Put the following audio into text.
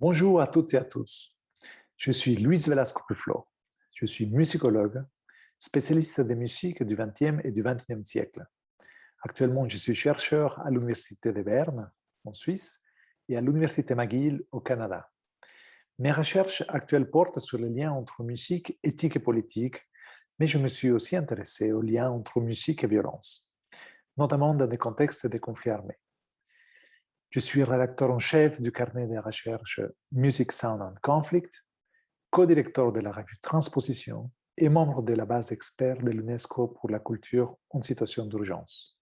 Bonjour à toutes et à tous. Je suis Luis Velasco Puflo. Je suis musicologue, spécialiste des musiques du XXe et du XXIe siècle. Actuellement, je suis chercheur à l'Université de Berne, en Suisse, et à l'Université McGill, au Canada. Mes recherches actuelles portent sur les liens entre musique, éthique et politique, mais je me suis aussi intéressé aux liens entre musique et violence, notamment dans des contextes de conflits armés. Je suis rédacteur en chef du carnet de recherche Music, Sound and Conflict, co-directeur de la revue Transposition et membre de la base expert de l'UNESCO pour la culture en situation d'urgence.